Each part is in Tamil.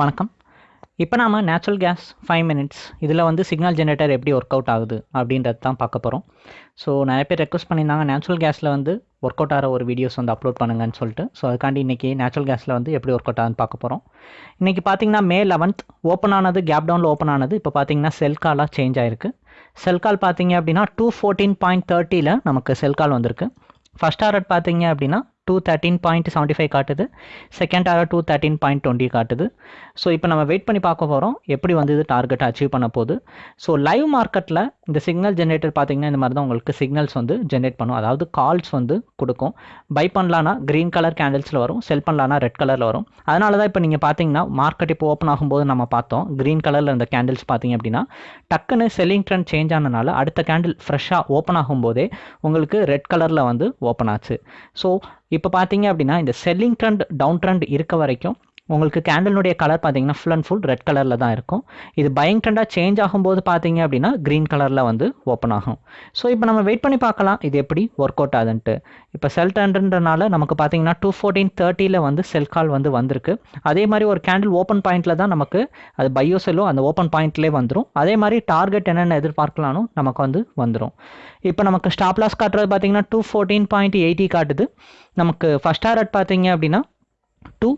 வணக்கம். இப்போ நாம் நேச்சுரல் கேஸ் ஃபைவ் மினிட்ஸ் இதில் வந்து சிக்னல் ஜென்ரேட்டர் எப்படி ஒர்க் அவுட் ஆகுது அப்படின்றது தான் பார்க்க போகிறோம் ஸோ நிறைய பேர் ரெக்வஸ்ட் பண்ணியிருந்தாங்க நேச்சுரல் கேஸில் வந்து ஒர்க் அவுட் ஆகிற ஒரு வீடியோஸ் வந்து அப்லோட் பண்ணுங்கன்னு சொல்லிட்டு. ஸோ அதுக்காண்டி இன்றைக்கி நேச்சுரல் கேஸில் வந்து எப்படி ஒர்க் அவுட் ஆகுதுன்னு பார்க்க போகிறோம் இன்றைக்கி பார்த்தீங்கன்னா மே லெவன்த் ஓப்பன் ஆனது கேப் டவுனில் ஓப்பன் ஆனது இப்போ பார்த்தீங்கன்னா செல் காலாக சேஞ்ச் ஆயிருக்கு. செல் கால் பார்த்தீங்க அப்படின்னா டூ ஃபோர்டீன் பாயிண்ட் தேர்ட்டியில் நமக்கு செல் கால் வந்திருக்கு. ஃபஸ்ட் ஆர்டர் பார்த்தீங்க அப்படின்னா two thirteen point seventy five காட்டுது. Second order two thirteen point twenty காட்டுது. ஸோ இப்போ நம்ம வெயிட் பண்ணி பார்க்க போகிறோம் எப்படி வந்து இது டார்கெட்டை அச்சீவ் பண்ண போகுது? ஸோ லைவ் மார்க்கெட்டில் இந்த சிக்னல் ஜென்ரேட்டர் பார்த்தீங்கன்னா இந்த மாதிரி தான் உங்களுக்கு சிக்னல்ஸ் வந்து ஜென்ரேட் பண்ணும். அதாவது கால்ஸ் வந்து கொடுக்கும். பை பண்ணலான்னா க்ரீன் கலர் கேண்டில்ஸில் வரும். செல் பண்ணலான்னா ரெட் கலரில் வரும். அதனால தான் இப்போ நீங்கள் பார்த்தீங்கன்னா மார்க்கெட் இப்போ ஓப்பன் ஆகும்போது நம்ம பார்த்தோம். க்ரீன் கலரில் இருந்த கேண்டில்ஸ் பார்த்தீங்க அப்படின்னா டக்குன்னு செல்லிங் ட்ரெண்ட் சேஞ்ச் ஆனனால அடுத்த கேண்டில் ஃப்ரெஷ்ஷாக ஓப்பன் ஆகும்போதே உங்களுக்கு ரெட் கலரில் வந்து ஓப்பன் ஆச்சு. ஸோ இப்போ பார்த்தீங்க அப்படின்னா இந்த செல்லிங் ட்ரெண்ட் டவுன் ட்ரெண்ட் இருக்க வரைக்கும் உங்களுக்கு கேண்டலினுடைய கலர் பார்த்தீங்கன்னா ஃபுல் அண்ட் ஃபுல் ரெட் கலரில் தான் இருக்கும். இது பையிங் ட்ரெண்டாக சேஞ்ச் ஆகும்போது பார்த்தீங்க அப்படின்னா க்ரீன் கலரில் வந்து ஓப்பன் ஆகும். ஸோ இப்போ நம்ம வெயிட் பண்ணி பார்க்கலாம். இது எப்படி ஒர்க் அவுட் ஆகுதுன்ட்டு. இப்போ செல் ட்ரெண்டுன்றனால நமக்கு பார்த்தீங்கன்னா டூ ஃபோர்டீன் தேர்ட்டியில் வந்து செல் கால் வந்து வந்திருக்கு. அதே மாதிரி ஒரு கேண்டில் ஓப்பன் பாயிண்டில் தான் நமக்கு அது பயோ செல்லோ அந்த ஓப்பன் பாயிண்ட்லேயே வந்துடும் அதே மாதிரி டார்கெட் என்னென்ன எதிர்பார்க்கலாம்னு நமக்கு வந்து வந்துடும் இப்போ நமக்கு ஸ்டாப்லாஸ் காட்டுறது பார்த்தீங்கன்னா டூ ஃபோர்டீன் பாயிண்ட் எயிட்டி காட்டுது. நமக்கு ஃபஸ்ட் டாரட் பார்த்தீங்க அப்படின்னா two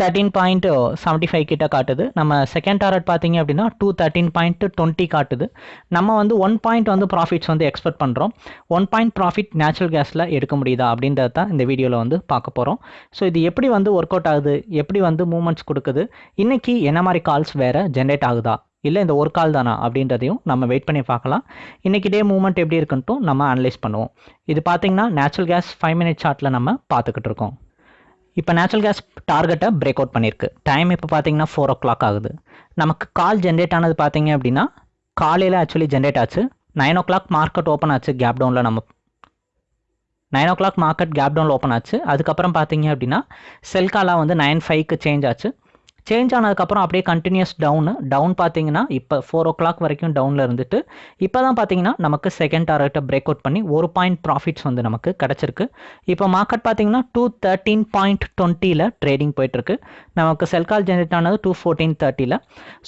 thirteen point seventy five கிட்ட காட்டுது. நம்ம செகண்ட் டாரட் பார்த்தீங்க அப்படின்னா டூ தேர்ட்டீன் பாயிண்ட் டுவெண்ட்டி காட்டுது. நம்ம வந்து ஒன் பாயிண்ட் வந்து ப்ராஃபிட்ஸ் வந்து எக்ஸ்பெக்ட் பண்ணுறோம் ஒன் பாயிண்ட் ப்ராஃபிட் நேச்சுரல் கேஸில் எடுக்க முடியுதா அப்படின்றத தான் இந்த வீடியோவில் வந்து பார்க்க போகிறோம் ஸோ இது எப்படி வந்து ஒர்க் அவுட் ஆகுது? எப்படி வந்து மூமெண்ட்ஸ் கொடுக்குது? இன்றைக்கி என்ன மாதிரி கால்ஸ் வேறு ஜென்ரேட் ஆகுதா? இல்லை இந்த ஒரு கால் தானா அப்படின்றதையும் நம்ம வெயிட் பண்ணி பார்க்கலாம். இன்றைக்கி டே மூமெண்ட் எப்படி இருக்குன்ட்டும் நம்ம அனலைஸ் பண்ணுவோம். இது பார்த்திங்கன்னா நேச்சுரல் கேஸ் ஃபைவ் மினிட் சார்ட்டில் நம்ம பார்த்துக்கிட்டு இருக்கோம். இப்போ நேச்சுரல் கேஸ் டார்கெட்டை பிரேக் அவுட் பண்ணியிருக்கு டைம் இப்போ பார்த்தீங்கன்னா ஃபோர் ஓ கிளாக் ஆகுது. நமக்கு கால் ஜென்ரேட் ஆனது பார்த்தீங்க அப்படின்னா காலையில் ஆக்சுவலி ஜென்ரேட் ஆச்சு. Nine o'clock market open ஆச்சு கேப் டவுனில் நம்ம. Nine o'clock market Cape டவுனில் ஓப்பன் ஆச்சு. அதுக்கப்புறம் பார்த்தீங்க அப்படின்னா செல் காலாக வந்து நைன் ஃபைவ்க்கு சேஞ்ச் ஆச்சு. சேஞ்ச் ஆனதுக்கப்புறம் அப்படியே கண்டினியூஸ் டவுனு டவுன் பார்த்தீங்கன்னா இப்போ ஃபோர் ஓ கிளாக் வரைக்கும் டவுனில் இருந்துட்டு இப்போ தான் பார்த்தீங்கன்னா நமக்கு செகண்ட் டார்கெட்டை பிரேக் அவுட் பண்ணி ஒரு பாயிண்ட் ப்ராஃபிட்ஸ் வந்து நமக்கு கிடச்சிருக்கு. இப்போ மார்க்கெட் பார்த்தீங்கன்னா டூ தேர்ட்டீன் பாயிண்ட் டுவெண்ட்டியில் ட்ரேடிங் போயிட்டுருக்கு. நமக்கு செல் கால் ஜென்ரேட் ஆனது டூ ஃபோர்டீன் தேர்ட்டியில்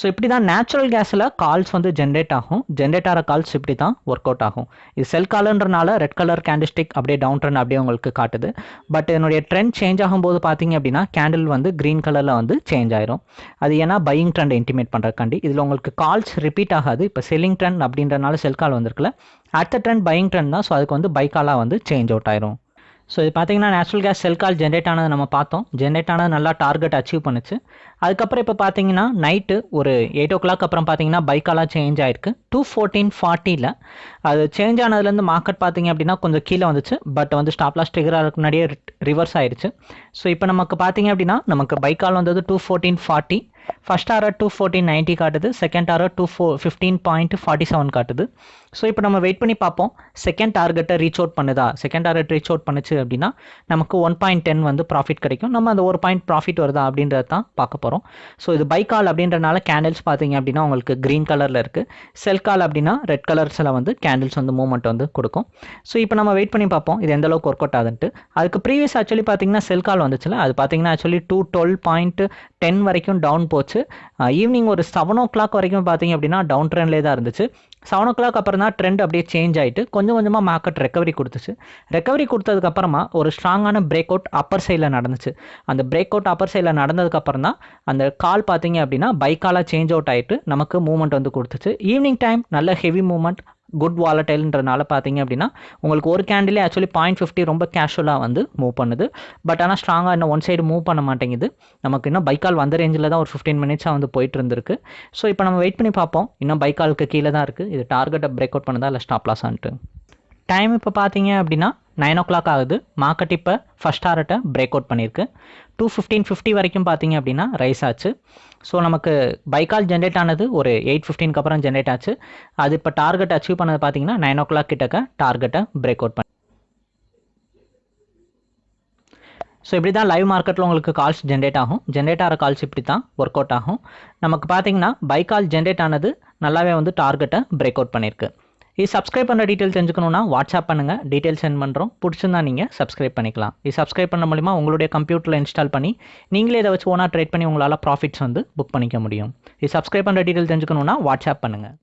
ஸோ இப்படி தான் நேச்சுரல் கேஸில் கால்ஸ் வந்து ஜென்ரேட் ஆகும். ஜென்ரேட் ஆகிற கால்ஸ் இப்படி தான் ஒர்க் அவுட் ஆகும். இது செல் காலுன்றனால ரெட் கலர் கேண்டிஸ்டிக் அப்படியே டவுன் ட்ரெண்ட் அப்படியே உங்களுக்கு காட்டுது. பட் என்னுடைய ட்ரெண்ட் சேஞ்ச் ஆகும்போது பார்த்தீங்க அப்படின்னா கேண்டில் வந்து க்ரீன் கலரில் வந்து சேஞ்ச் ஆயிருக்கு ஆயிரும் அது ஏன்னா பையிங் ட்ரெண்ட் இன்டிமேட் பண்ணுறக்காண்டி இதில் உங்களுக்கு கால்ஸ் ரிப்பீட் ஆகாது. இப்போ செல்லிங் ட்ரெண்ட் அப்படின்றனால செல் கால் வந்திருக்குல்ல. அடுத்த ட்ரெண்ட் பையிங் ட்ரெண்ட் தான். ஸோ அதுக்கு வந்து பை காலாக வந்து சேஞ்ச் அவுட் ஆயிரும். ஸோ இது பார்த்தீங்கன்னா natural gas sell call generate ஆனது நம்ம பார்த்தோம். ஜென்ரேட் ஆனது நல்லா டார்கெட் அச்சீவ் பண்ணுச்சு. அதுக்கப்புறம் இப்போ பார்த்தீங்கன்னா நைட்டு ஒரு எயிட் ஓ கிளாக் அப்புறம் பார்த்தீங்கன்னா பைக்காலாக சேஞ்ச் ஆயிருக்கு. டூ ஃபோர்டீன் ஃபார்ட்டியில் அது சேஞ்ச் ஆனதுலேருந்து மார்க்கெட் பார்த்தீங்க அப்படின்னா கொஞ்சம் கீழே வந்துச்சு. பட் வந்து ஸ்டாப்லாஸ் லாஸ் முன்னாடியே ரிவர்ஸ் ஆயிடுச்சு ஸோ இப்போ நமக்கு பார்த்தீங்க அப்படின்னா நமக்கு பைக்கால் வந்தது two fourteen forty first arrow two fourteen ninety காட்டுது. Second arrow two four fifteen point forty seven காட்டுது. ஸோ இப்போ நம்ம வெயிட் பண்ணி பார்ப்போம். செகண்ட் டார்கெட்டை ரீச் அவுட் பண்ணுதா? செகண்ட் டார்கெட் ரீச் அவுட் பண்ணுச்சு அப்படின்னா நமக்கு ஒன் பாயிண்ட் டென் வந்து ப்ராஃபிட் கிடைக்கும். நம்ம அந்த ஒரு பாயிண்ட் ப்ராஃபிட் வருதா அப்படின்றத தான் பார்க்க போகிறோம் ஸோ இது பை கால் அப்படின்றனால கேண்டில்ஸ் பார்த்தீங்க அப்படின்னா உங்களுக்கு க்ரீன் கலரில் இருக்குது செல் கால் அப்படின்னா ரெட் கலர்ஸில் வந்து கேண்டில்ஸ் வந்து மூவ்மெண்ட் வந்து கொடுக்கும். ஸோ இப்போ நம்ம வெயிட் பண்ணி பார்ப்போம். இது எந்த அளவுக்கு ஒர்க் அவுட் ஆகுதுன்ட்டு. அதுக்கு ப்ரீவியஸ் ஆக்சுவலி பார்த்தீங்கன்னா செல் கால் வந்துச்சுல. அது பார்த்தீங்கன்னா actually two twelve point ten வரைக்கும் டவுன் போச்சு. ஈவினிங் ஒரு செவன் ஓ கிளாக் வரைக்கும் பார்த்தீங்க அப்படின்னா டவுன் ட்ரெண்ட்லேயே தான் இருந்துச்சு. செவன் ஓ கிளாக் அப்புறம் தான் ட்ரெண்ட் அப்படியே சேஞ்ச் ஆகிட்டு கொஞ்சம் கொஞ்சமாக மார்க்கெட் ரெக்கவரி கொடுத்துச்சு. ரெக்கவரி கொடுத்ததுக்கப்புறமா ஒரு ஸ்ட்ராங்கான பிரேக் அவுட் அப்பர் சைடில் நடந்துச்சு. அந்த பிரேக் அவுட் அப்பர் சைடில் நடந்ததுக்கப்புறம் தான் அந்த கால் பார்த்தீங்க அப்படின்னா பைக்காலாக சேஞ்ச் அவுட் ஆகிட்டு நமக்கு மூவ்மெண்ட் வந்து கொடுத்துச்சு. ஈவினிங் டைம் நல்ல ஹெவி மூவ்மெண்ட் குட் வாலட்டைல்ன்றனால பார்த்தீங்க அப்படின்னா உங்களுக்கு ஒரு கேண்டிலே ஆக்சுவலி பாயிண்ட் ஃபிஃப்டி ரொம்ப கேஷுவலாக வந்து மூவ் பண்ணுது. பட் ஆனால் ஸ்ட்ராங்காக இன்னும் ஒன் சைடு மூவ் பண்ண மாட்டேங்குது. நமக்கு இன்னும் பைக்கால் வந்த ரேஞ்சில் தான் ஒரு ஃபிஃப்டீன் மினிட்ஸாக வந்து போயிட்டு இருந்திருக்கு. ஸோ இப்போ நம்ம வெயிட் பண்ணி பார்ப்போம். இன்னும் பைக்காலுக்கு கீழே தான் இருக்குது இது டார்கெட்டை பிரேக் அவுட் பண்ணுதா இல்லை ஸ்டாப் லாஸான்ட்டு டைம் இப்போ பார்த்தீங்க அப்படின்னா நைன் ஓ கிளாக் ஆகுது. மார்க்கெட் இப்போ ஃபஸ்ட் ஹார்ட்டை பிரேக் அவுட் பண்ணியிருக்கு டூ ஃபிஃப்டீன் ஃபிஃப்டி வரைக்கும் பார்த்தீங்க அப்படின்னா ரைஸ் ஆச்சு. ஸோ நமக்கு பைக்கால் ஜென்ரேட் ஆனது ஒரு எயிட் ஃபிஃப்டீனுக்கு அப்புறம் ஜென்ரேட் ஆச்சு. அது இப்போ டார்கெட் அச்சீவ் பண்ணது பார்த்தீங்கன்னா நைன் ஓ கிளாக் கிட்டக்க டார்கெட்டை பிரேக் அவுட் பண்ணி ஸோ இப்படி தான் லைவ் மார்க்கெட்டில் உங்களுக்கு கால்ஸ் ஜென்ரேட் ஆகும். ஜென்ரேட் ஆகிற கால்ஸ் இப்படி தான் ஒர்க் அவுட் ஆகும். நமக்கு பார்த்தீங்கன்னா பை கால் ஜென்ரேட் ஆனது நல்லாவே வந்து டார்கெட்டை பிரேக் அவுட் பண்ணியிருக்கு இது சப்ஸ்கிரைப் பண்ணுற டீட்டெயில் தெரிஞ்சுக்கணுன்னா வாட்ஸ்அப் பண்ணுங்கள் டீட்டெயில் சென்ட் பண்ணுறோம் பிடிச்சிருந்தா நீங்கள் சப்ஸ்கிரைப் பண்ணிக்கலாம். இது சப்ஸ்கிரைப் பண்ண மூலிமா உங்களுடைய கம்ப்யூட்டரில் இன்ஸ்டால் பண்ணி நீங்களே இதை வச்சு ஓனாக ட்ரேட் பண்ணி உங்களால் ப்ராஃபிட்ஸ் வந்து புக் பண்ணிக்க முடியும். இது சப்ஸ்கிரைப் பண்ணுற டீட்டெயில் தெரிஞ்சுக்கணுன்னா வாட்ஸ்அப் பண்ணுங்கள்